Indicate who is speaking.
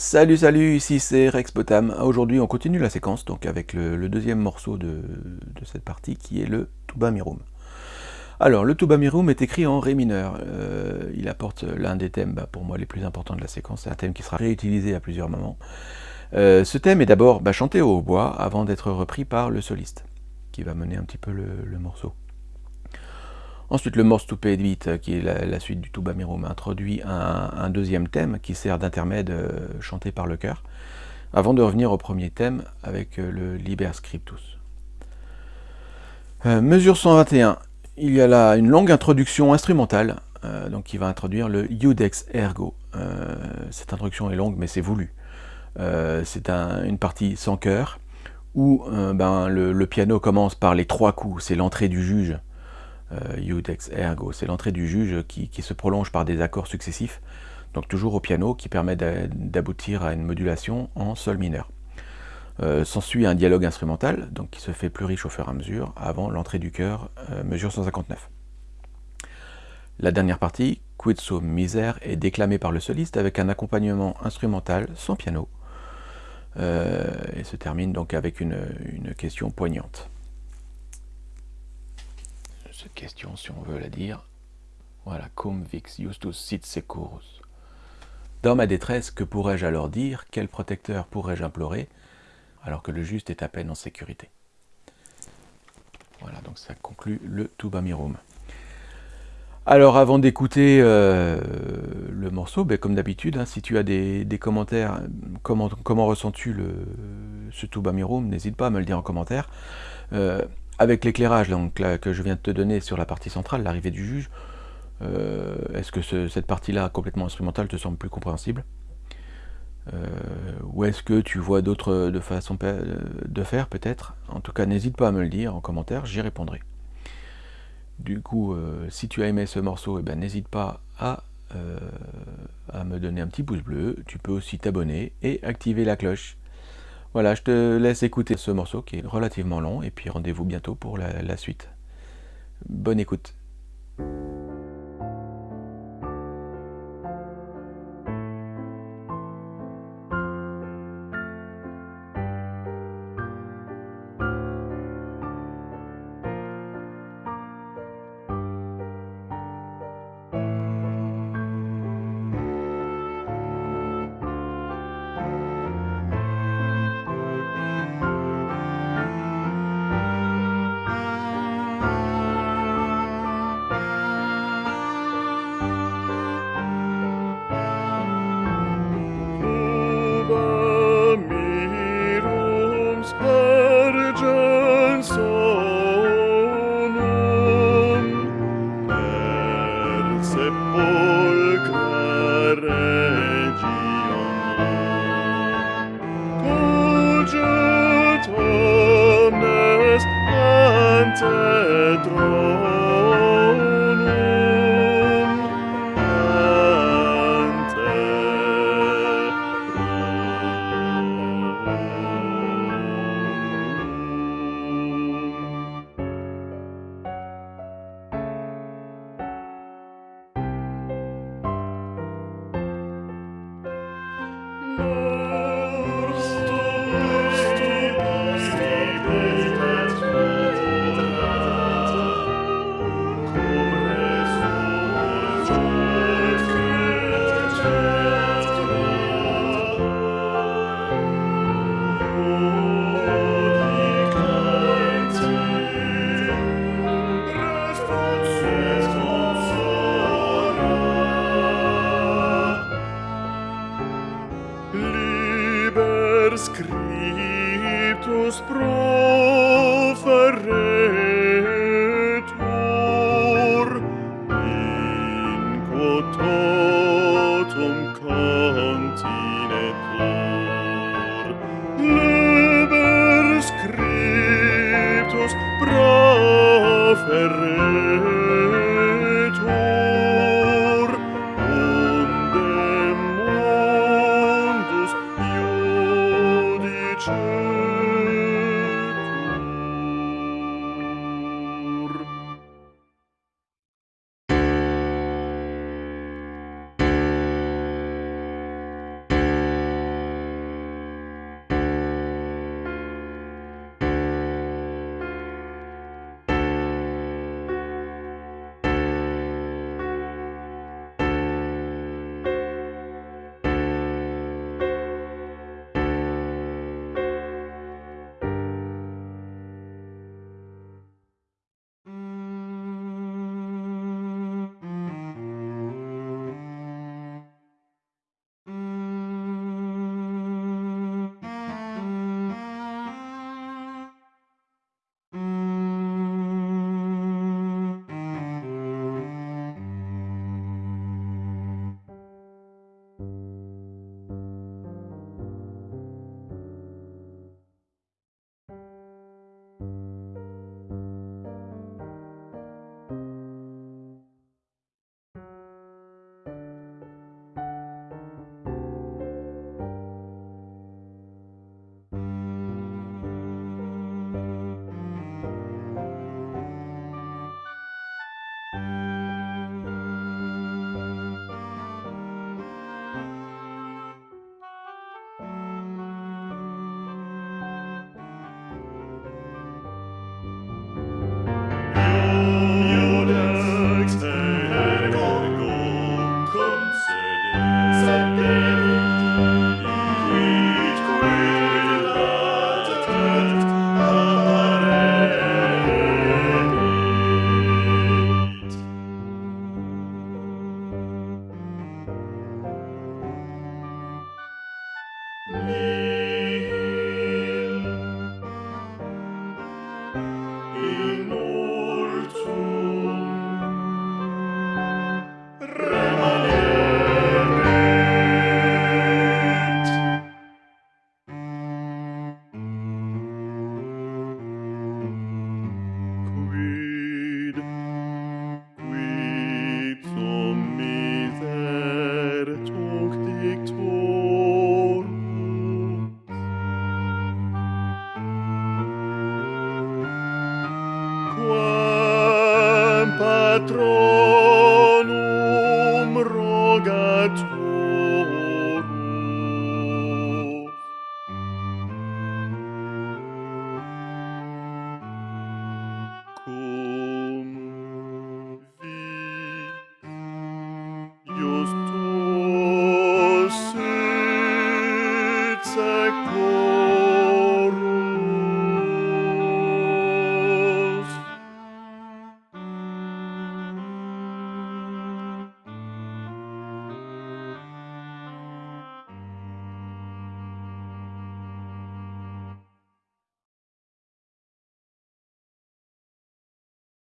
Speaker 1: Salut salut, ici c'est Rex Potam. Aujourd'hui on continue la séquence donc avec le, deuxième morceau de, cette partie qui est le Tuba Mirum. Alors le Tuba Mirum est écrit en Ré mineur. Euh, il apporte l'un des thèmes bah, pour moi les plus importants de la séquence. C'est un thème qui sera réutilisé à plusieurs moments. Euh, ce thème est d'abord bah, chanté au hautbois avant d'être repris par le soliste qui va mener un petit peu le morceau. Ensuite, le morse to vite, qui est la, suite du tuba mirum, introduit un, deuxième thème qui sert d'intermède euh, chanté par le chœur, avant de revenir au premier thème avec euh, le Liber Scriptus. Euh, mesure 121, il y a là une longue introduction instrumentale, donc qui va introduire le Iudex Ergo. cette introduction est longue, mais c'est voulu. c'est une partie sans chœur, où ben, le, piano commence par les trois coups, c'est l'entrée du juge, Iudex euh, ergo. C'est l'entrée du juge qui, se prolonge par des accords successifs, donc toujours au piano, qui permet d'aboutir à une modulation en sol mineur. Euh, s'ensuit un dialogue instrumental, donc qui se fait plus riche au fur et à mesure, avant l'entrée du chœur, euh, mesure 159. La dernière partie, Quid so miser, est déclamée par le soliste avec un accompagnement instrumental sans piano, et se termine donc avec une question poignante question, si on veut la dire. Voilà, cum vix justus sit securus. Dans ma détresse, que pourrais-je alors dire? Quel protecteur pourrais-je implorer? Alors que le juste est à peine en sécurité Voilà, donc ça conclut le Tuba Mirum. Alors avant d'écouter euh, le morceau, ben, comme d'habitude, hein, si tu as des, commentaires, comment, comment ressens-tu ce Tuba Mirum, n'hésite pas à me le dire en commentaire. Euh, avec l'éclairage que je viens de te donner sur la partie centrale, l'arrivée du juge, euh, est-ce que cette partie-là complètement instrumentale te semble plus compréhensible? Euh, Ou est-ce que tu vois d'autres de façons de faire peut-être? En tout cas, n'hésite pas à me le dire en commentaire, j'y répondrai. Du coup, euh, si tu as aimé ce morceau, eh ben, n'hésite pas à me donner un petit pouce bleu. Tu peux aussi t'abonner et activer la cloche. Voilà, je te laisse écouter ce morceau qui est relativement long, et puis rendez-vous bientôt pour la, suite. Bonne écoute.
Speaker 2: offer